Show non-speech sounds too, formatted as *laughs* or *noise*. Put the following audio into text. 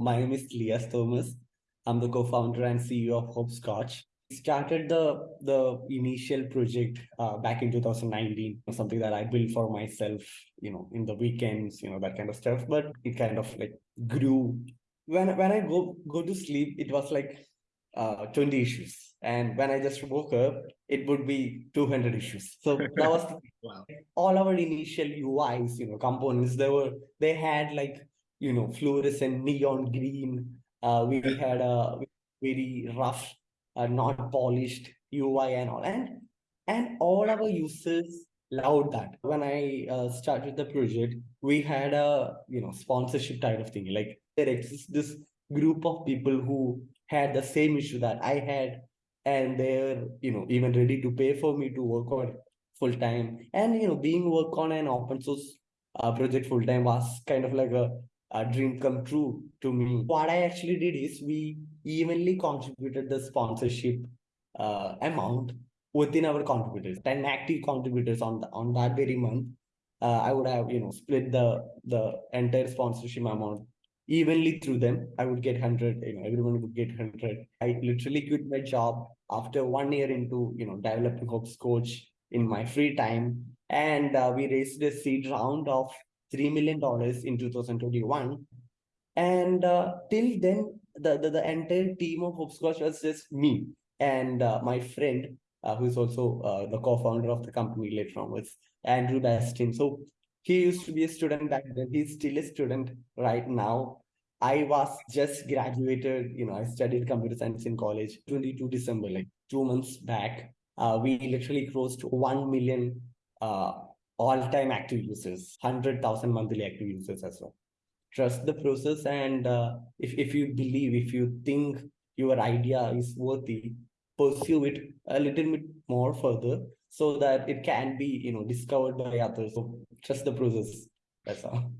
My name is Liyas Thomas. I'm the co-founder and CEO of Hoppscotch. Started the the initial project uh, back in 2019, something that I built for myself, you know, in the weekends, you know, that kind of stuff. But it kind of like grew. When when I go go to sleep, it was like uh, 20 issues, and when I just woke up, it would be 200 issues. So that was *laughs* wow. all our initial UIs, you know, components. They were they had like you know fluorescent neon green. Uh, we had a very rough uh, not polished UI and all. And, and all our users loved that. When I uh, started the project, we had a, you know, sponsorship type of thing. Like there exists this group of people who had the same issue that I had and they're, you know, even ready to pay for me to work on full time. And, you know, being work on an open source uh, project full time was kind of like a a dream come true to me. What I actually did is we evenly contributed the sponsorship uh, amount within our contributors. 10 active contributors on the, on that very month. Uh, I would have you know split the the entire sponsorship amount evenly through them. I would get hundred. You know everyone would get hundred. I literally quit my job after one year into you know developing Hoppscotch in my free time, and uh, we raised a seed round of $3 million in 2021. And uh, till then, the, the, the entire team of Hoppscotch was just me and uh, my friend, uh, who is also uh, the co-founder of the company later on, was Andrew Bastin. So he used to be a student back then. He's still a student right now. I was just graduated, you know, I studied computer science in college, 22 December, like two months back. Uh, we literally crossed 1 million uh, all-time active users, 100,000 monthly active users as well. Trust the process and uh, if, if you believe, if you think your idea is worthy, pursue it a little bit more further so that it can be, you know, discovered by others. So trust the process. That's all.